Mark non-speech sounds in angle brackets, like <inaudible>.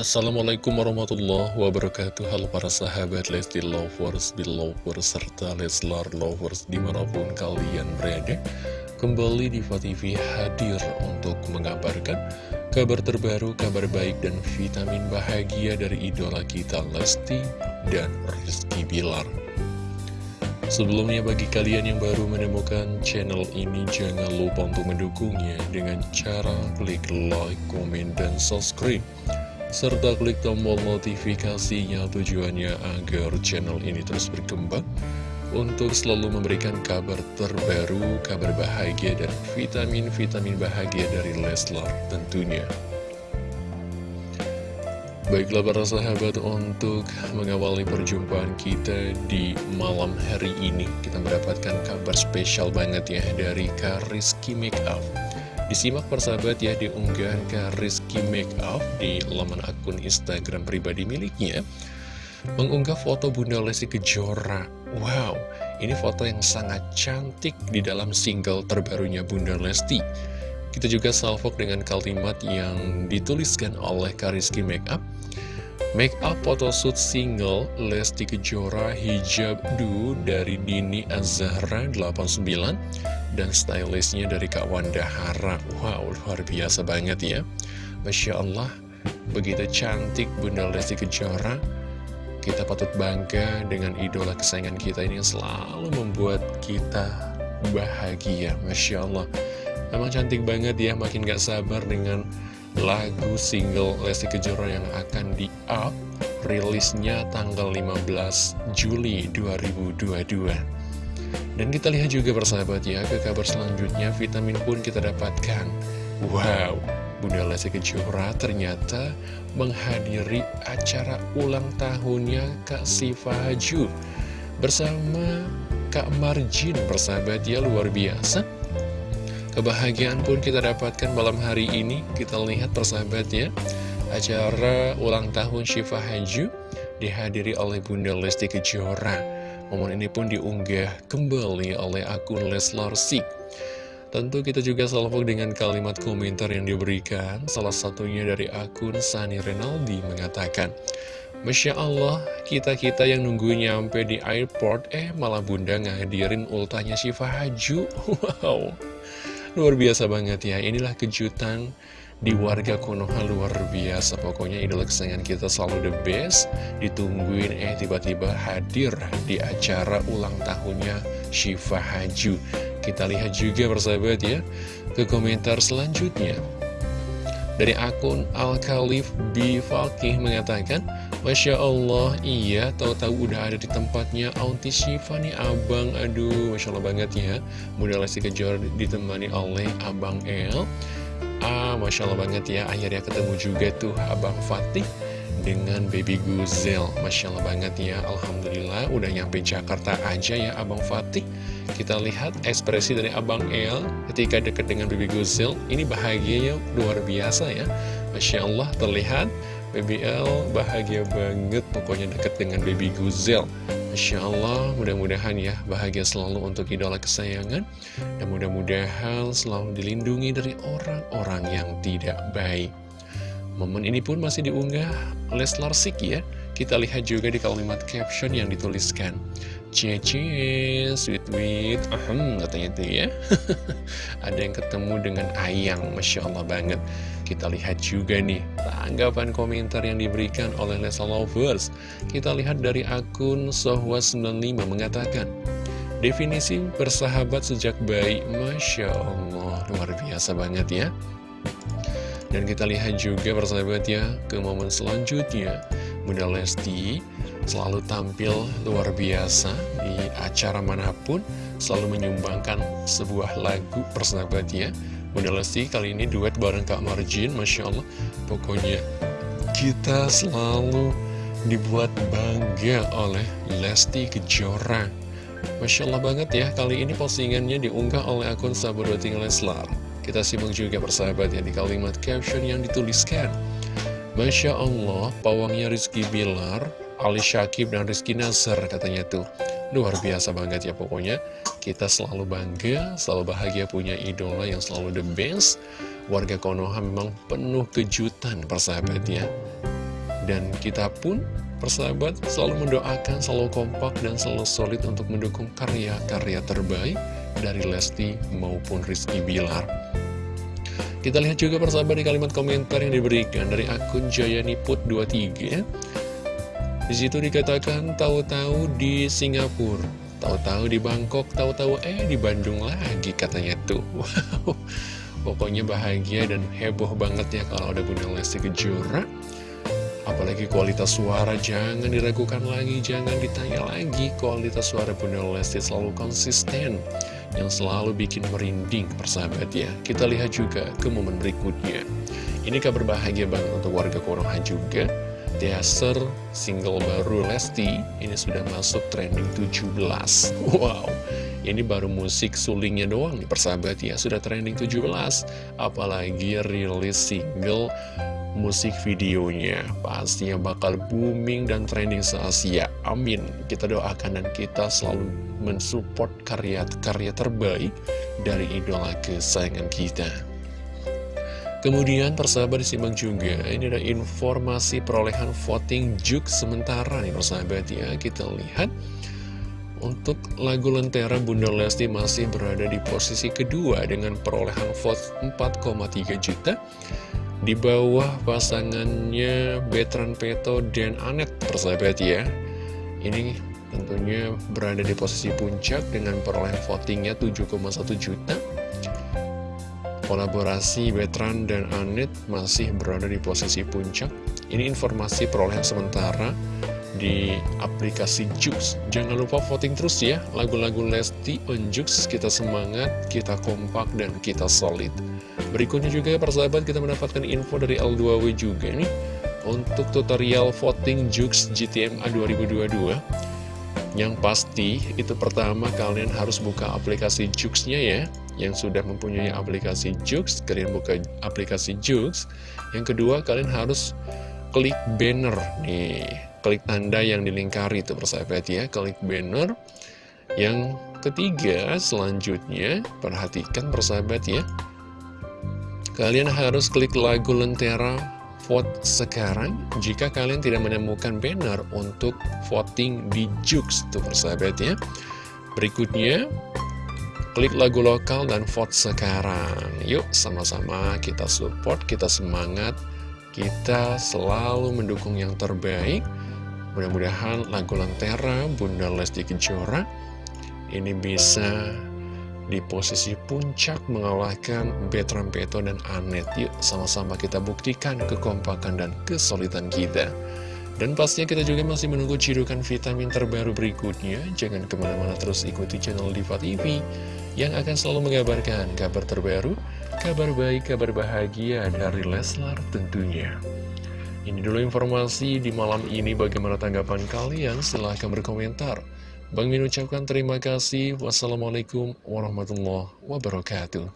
Assalamualaikum warahmatullahi wabarakatuh. Halo para sahabat Lesti Lovers, Belovers, serta Leslar Lovers di mana pun kalian berada. Kembali di TV hadir untuk mengabarkan kabar terbaru, kabar baik dan vitamin bahagia dari idola kita Lesti dan Rizky Bilar. Sebelumnya bagi kalian yang baru menemukan channel ini jangan lupa untuk mendukungnya dengan cara klik like, komen, dan subscribe serta klik tombol notifikasinya tujuannya agar channel ini terus berkembang untuk selalu memberikan kabar terbaru, kabar bahagia dan vitamin-vitamin bahagia dari Leslar tentunya. Baiklah para sahabat untuk mengawali perjumpaan kita di malam hari ini Kita mendapatkan kabar spesial banget ya dari Kariski Makeup Disimak persahabat ya di unggahan Rizky Makeup di laman akun Instagram pribadi miliknya. Mengunggah foto Bunda Lesti Kejora. Wow, ini foto yang sangat cantik di dalam single terbarunya Bunda Lesti. Kita juga salvok dengan kalimat yang dituliskan oleh Kariski Makeup Make up photoshoot single Lesti Kejora Hijab Du dari Dini Azahra 89 dan stylistnya dari Kak Wanda Hara. Wow, luar biasa banget ya. Masya Allah, begitu cantik Bunda Lesti Kejora. Kita patut bangga dengan idola kesayangan kita ini yang selalu membuat kita bahagia. Masya Allah. Memang cantik banget ya, makin gak sabar dengan lagu single Lesti Kejora yang akan di-up rilisnya tanggal 15 Juli 2022 dan kita lihat juga bersahabat ya ke kabar selanjutnya vitamin pun kita dapatkan. Wow Bunda Lesti Kejora ternyata menghadiri acara ulang tahunnya Kak Siva Haju bersama Kak Marjin bersahabat ya luar biasa Kebahagiaan pun kita dapatkan malam hari ini. Kita lihat persahabat ya Acara ulang tahun Syifa Haju Dihadiri oleh Bunda Lesti Kejora. Momen ini pun diunggah kembali oleh akun Leslar Sik. Tentu kita juga salvo dengan kalimat komentar yang diberikan. Salah satunya dari akun Sani Renaldi mengatakan Masya Allah, kita-kita yang nunggu nyampe di airport Eh malah bunda ngadirin ultahnya Syifa Haju <laughs> Wow Luar biasa banget ya, inilah kejutan di warga Konoha luar biasa. Pokoknya idola kesayangan kita selalu the best. Ditungguin eh tiba-tiba hadir di acara ulang tahunnya Shiva Haju. Kita lihat juga bersahabat ya Ke komentar selanjutnya. Dari akun Al-Khalif B. Falkih mengatakan Masya Allah, iya, tahu-tahu udah ada di tempatnya Auntie Shiva nih, Abang, aduh, Masya Allah banget ya. Bunda Lesti Kejora ditemani oleh Abang El. Ah, Masya Allah banget ya, akhirnya ketemu juga tuh Abang Fatih dengan Baby Guzel. Masya Allah banget ya, Alhamdulillah udah nyampe Jakarta aja ya Abang Fatih. Kita lihat ekspresi dari Abang El ketika dekat dengan Baby Guzel. Ini bahagianya luar biasa ya. Masya Allah terlihat BBL bahagia banget pokoknya deket dengan baby Guzel Masya Allah mudah-mudahan ya bahagia selalu untuk idola kesayangan. Dan mudah-mudahan selalu dilindungi dari orang-orang yang tidak baik. Momen ini pun masih diunggah Leslar Sik ya. Kita lihat juga di kalimat caption yang dituliskan Cie sweet sweet, ahem katanya tuh ya. <laughs> Ada yang ketemu dengan Ayang, Masya Allah banget. Kita lihat juga nih, tanggapan komentar yang diberikan oleh Lesa Lovers. Kita lihat dari akun Sohwa95 mengatakan Definisi bersahabat sejak bayi, Masya Allah, luar biasa banget ya. Dan kita lihat juga bersahabat ya, ke momen selanjutnya. Bunda Lesti selalu tampil luar biasa di acara mana pun selalu menyumbangkan sebuah lagu persahabatnya Bunda Lesti kali ini duet bareng Kak Marjin Masya Allah. Pokoknya kita selalu dibuat bangga oleh Lesti Kejora. Masya Allah banget ya kali ini postingannya diunggah oleh akun Sahabat Leslar kita simak juga persahabat ya di kalimat caption yang dituliskan. Masya Allah, pawangnya Rizky Bilar Ali Syakib dan Rizky Nasr katanya tuh Luar biasa banget ya pokoknya Kita selalu bangga, selalu bahagia punya idola yang selalu the best Warga Konoha memang penuh kejutan persahabat ya Dan kita pun persahabat selalu mendoakan, selalu kompak dan selalu solid untuk mendukung karya-karya terbaik dari Lesti maupun Rizky Bilar. Kita lihat juga persahabat di kalimat komentar yang diberikan dari akun Jayaniput23. Di situ dikatakan tahu-tahu di Singapura, tahu-tahu di Bangkok, tahu-tahu eh di Bandung lagi katanya tuh. <laughs> Wow, pokoknya bahagia dan heboh banget ya kalau ada Bunda Lesti Kejora. Apalagi kualitas suara jangan diragukan lagi, jangan ditanya lagi. Kualitas suara Bunda Lesti selalu konsisten, yang selalu bikin merinding persahabat ya. Kita lihat juga ke momen berikutnya. Ini kabar bahagia banget untuk warga Konoha juga teaser single baru Lesti ini sudah masuk trending 17 Wow, ini baru musik sulingnya doang nih persahabat ya Sudah trending 17 Apalagi rilis single musik videonya Pastinya bakal booming dan trending se-Asia. Amin. Kita doakan dan kita selalu mensupport karya-karya terbaik Dari idola kesayangan kita Kemudian persahabat disimak juga, ini ada informasi perolehan voting juk sementara nih persahabat ya. Kita lihat, untuk lagu Lentera Bunda Lesti masih berada di posisi kedua dengan perolehan vote 4,3 juta. Di bawah pasangannya Betran Peto dan Anet persahabat ya. Ini tentunya berada di posisi puncak dengan perolehan votingnya 7,1 juta kolaborasi Betran dan Anet masih berada di posisi puncak. Ini informasi perolehan sementara di aplikasi Jux. Jangan lupa voting terus ya, lagu-lagu Lesti on Jux. Kita semangat, kita kompak, dan kita solid. Berikutnya juga persahabat kita mendapatkan info dari L2W juga nih. Untuk tutorial voting Jux GTMA 2022 yang pasti itu pertama kalian harus buka aplikasi Jux-nya ya Yang sudah mempunyai aplikasi Jux, kalian buka aplikasi Jux. Yang kedua kalian harus klik banner nih. Klik tanda yang dilingkari itu persahabat ya. Klik banner. Yang ketiga selanjutnya perhatikan persahabat ya. Kalian harus klik lagu Lentera vote sekarang jika kalian tidak menemukan banner untuk voting di Jux tuh persahabat ya. Berikutnya klik lagu lokal dan vote sekarang yuk sama-sama kita support kita semangat kita selalu mendukung yang terbaik mudah-mudahan lagu Lentera Bunda Lesti Kejora ini bisa di posisi puncak mengalahkan Betram Peto dan Anet. Yuk sama-sama kita buktikan kekompakan dan kesulitan kita. Dan pastinya kita juga masih menunggu cirukan vitamin terbaru berikutnya. Jangan ke mana-mana terus ikuti channel Diva TV yang akan selalu mengabarkan kabar terbaru, kabar baik, kabar bahagia dari Leslar tentunya. Ini dulu informasi di malam ini bagaimana tanggapan kalian, silahkan berkomentar. Bang Min ucapkan terima kasih. Wassalamualaikum warahmatullahi wabarakatuh.